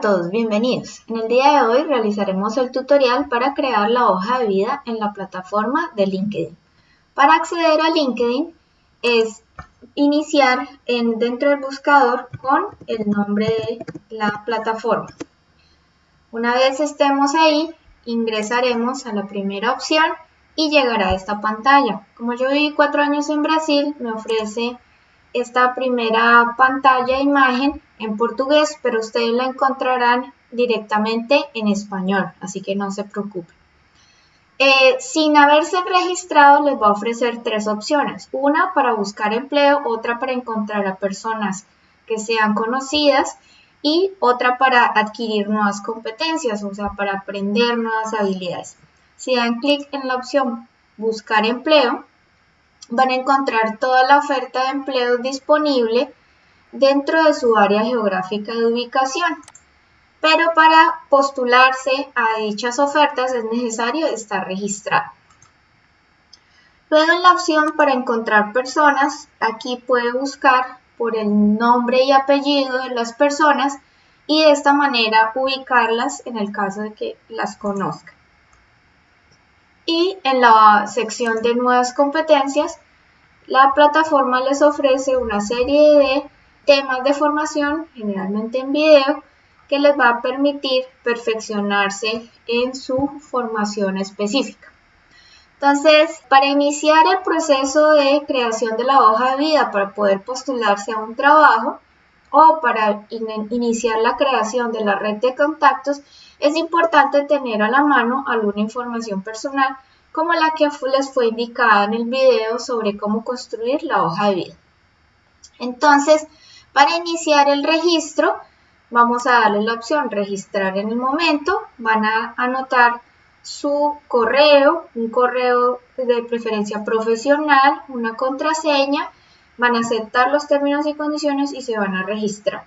todos, bienvenidos. En el día de hoy realizaremos el tutorial para crear la hoja de vida en la plataforma de LinkedIn. Para acceder a LinkedIn es iniciar en, dentro del buscador con el nombre de la plataforma. Una vez estemos ahí, ingresaremos a la primera opción y llegará a esta pantalla. Como yo viví cuatro años en Brasil, me ofrece esta primera pantalla imagen en portugués, pero ustedes la encontrarán directamente en español, así que no se preocupen. Eh, sin haberse registrado les va a ofrecer tres opciones. Una para buscar empleo, otra para encontrar a personas que sean conocidas y otra para adquirir nuevas competencias, o sea, para aprender nuevas habilidades. Si dan clic en la opción buscar empleo, van a encontrar toda la oferta de empleo disponible dentro de su área geográfica de ubicación. Pero para postularse a dichas ofertas es necesario estar registrado. Luego en la opción para encontrar personas, aquí puede buscar por el nombre y apellido de las personas y de esta manera ubicarlas en el caso de que las conozca. Y en la sección de nuevas competencias, la plataforma les ofrece una serie de temas de formación, generalmente en video, que les va a permitir perfeccionarse en su formación específica. Entonces, para iniciar el proceso de creación de la hoja de vida para poder postularse a un trabajo o para iniciar la creación de la red de contactos, es importante tener a la mano alguna información personal como la que les fue indicada en el video sobre cómo construir la hoja de vida. Entonces, para iniciar el registro, vamos a darle la opción registrar en el momento, van a anotar su correo, un correo de preferencia profesional, una contraseña, van a aceptar los términos y condiciones y se van a registrar.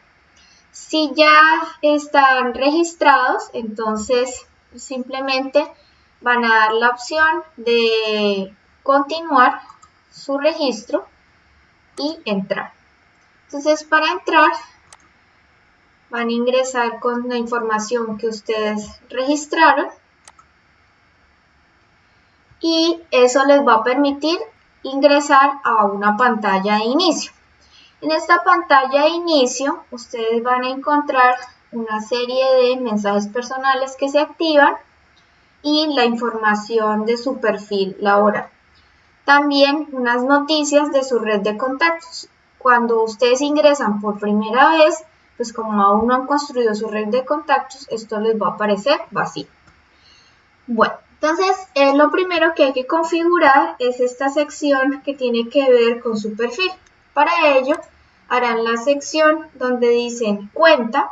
Si ya están registrados, entonces simplemente van a dar la opción de continuar su registro y entrar. Entonces para entrar van a ingresar con la información que ustedes registraron y eso les va a permitir ingresar a una pantalla de inicio. En esta pantalla de inicio ustedes van a encontrar una serie de mensajes personales que se activan y la información de su perfil laboral. También unas noticias de su red de contactos. Cuando ustedes ingresan por primera vez, pues como aún no han construido su red de contactos, esto les va a aparecer vacío. Bueno, entonces eh, lo primero que hay que configurar es esta sección que tiene que ver con su perfil. Para ello, harán la sección donde dicen cuenta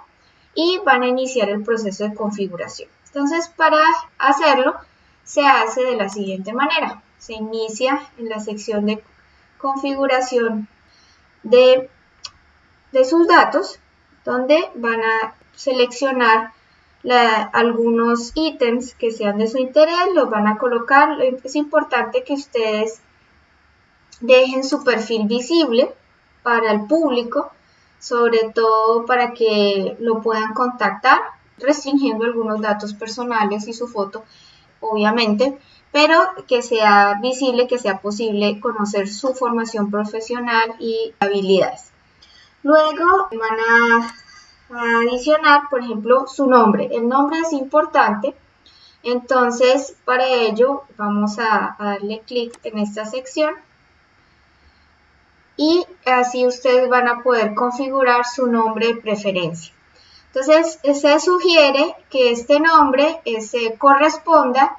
y van a iniciar el proceso de configuración. Entonces, para hacerlo, se hace de la siguiente manera. Se inicia en la sección de configuración de, sus datos, donde van a seleccionar algunos ítems que sean de su interés, los van a colocar. Es importante que ustedes dejen su perfil visible para el público, sobre todo para que lo puedan contactar restringiendo algunos datos personales y su foto, obviamente, pero que sea visible, que sea posible conocer su formación profesional y habilidades. Luego van a, adicionar, por ejemplo, su nombre. El nombre es importante, entonces para ello vamos a darle clic en esta sección y así ustedes van a poder configurar su nombre de preferencia. Entonces, se sugiere que este nombre eh, se corresponda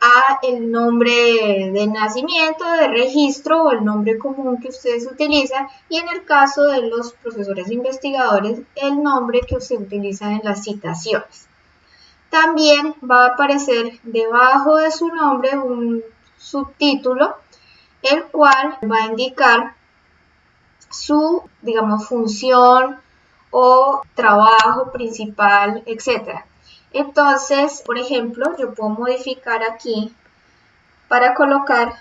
a el nombre de nacimiento, de registro o el nombre común que ustedes utilizan y en el caso de los profesores investigadores, el nombre que se utiliza en las citaciones. También va a aparecer debajo de su nombre un subtítulo, el cual va a indicar su, digamos, función, o trabajo principal, etc. Entonces, por ejemplo, yo puedo modificar aquí para colocar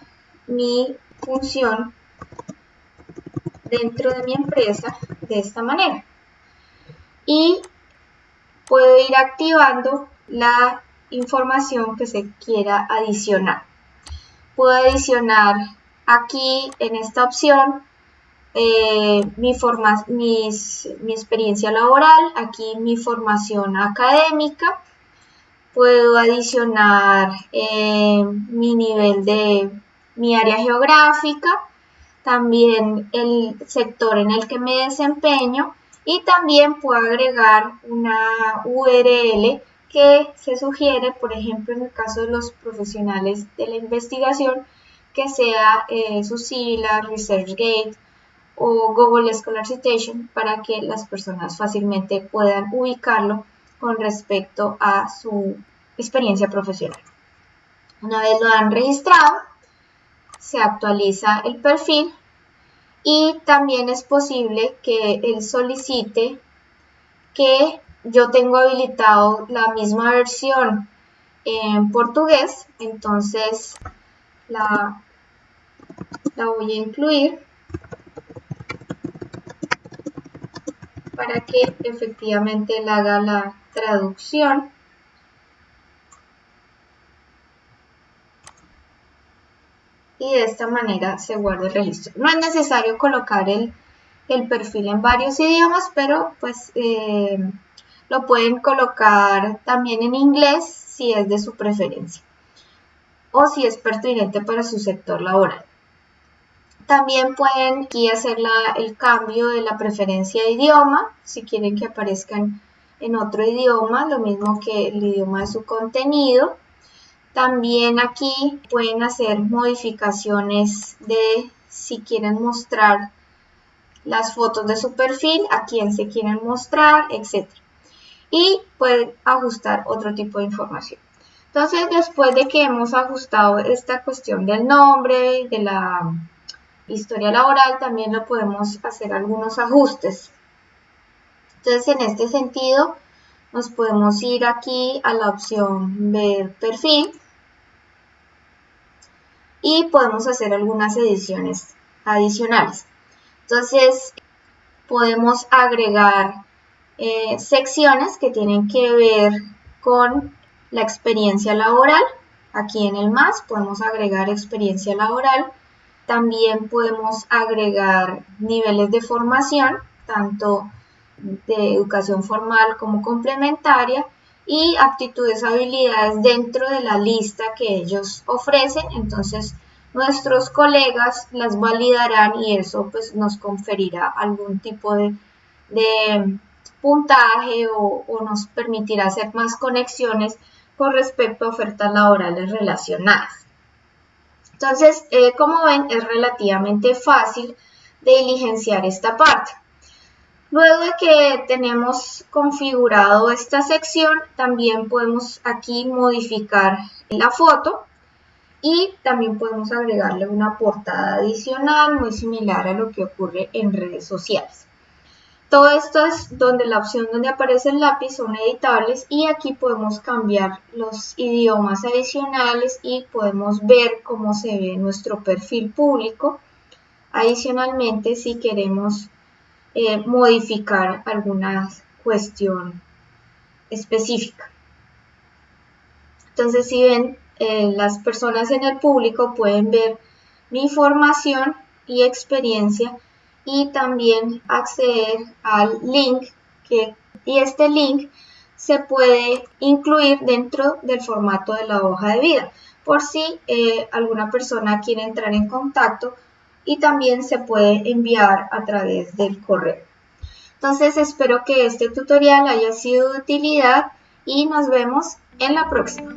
mi función dentro de mi empresa de esta manera. Y puedo ir activando la información que se quiera adicionar. Puedo adicionar aquí en esta opción eh, mi, forma, mi experiencia laboral, aquí mi formación académica, puedo adicionar eh, mi nivel de mi área geográfica, también el sector en el que me desempeño y también puedo agregar una URL que se sugiere, por ejemplo, en el caso de los profesionales de la investigación, que sea eh, su sigla, ResearchGate o Google Scholar Citation para que las personas fácilmente puedan ubicarlo con respecto a su experiencia profesional. Una vez lo han registrado, se actualiza el perfil y también es posible que él solicite que yo tengo habilitado la misma versión en portugués, entonces la, la voy a incluir para que efectivamente él haga la traducción. Y de esta manera se guarda el registro. No es necesario colocar el, perfil en varios idiomas, pero pues eh, lo pueden colocar también en inglés si es de su preferencia o si es pertinente para su sector laboral. También pueden aquí hacer el cambio de la preferencia de idioma, si quieren que aparezcan en otro idioma, lo mismo que el idioma de su contenido. También aquí pueden hacer modificaciones de si quieren mostrar las fotos de su perfil, a quién se quieren mostrar, etc. Y pueden ajustar otro tipo de información. Entonces, después de que hemos ajustado esta cuestión del nombre, de la historia laboral, también lo podemos hacer algunos ajustes. Entonces, en este sentido, nos podemos ir aquí a la opción ver perfil y podemos hacer algunas ediciones adicionales. Entonces, podemos agregar eh, secciones que tienen que ver con la experiencia laboral. Aquí en el más podemos agregar experiencia laboral también podemos agregar niveles de formación, tanto de educación formal como complementaria, y aptitudes, habilidades dentro de la lista que ellos ofrecen. Entonces, nuestros colegas las validarán y eso pues nos conferirá algún tipo de, puntaje o, o, nos permitirá hacer más conexiones con respecto a ofertas laborales relacionadas. Entonces, eh, como ven, es relativamente fácil de diligenciar esta parte. Luego de que tenemos configurado esta sección, también podemos aquí modificar la foto y también podemos agregarle una portada adicional muy similar a lo que ocurre en redes sociales. Todo esto es donde la opción donde aparece el lápiz son editables y aquí podemos cambiar los idiomas adicionales y podemos ver cómo se ve nuestro perfil público. Adicionalmente, si queremos eh, modificar alguna cuestión específica. Entonces, si ven, eh, las personas en el público pueden ver mi información y experiencia y también acceder al link que, y este link se puede incluir dentro del formato de la hoja de vida por si eh, alguna persona quiere entrar en contacto y también se puede enviar a través del correo. Entonces espero que este tutorial haya sido de utilidad y nos vemos en la próxima.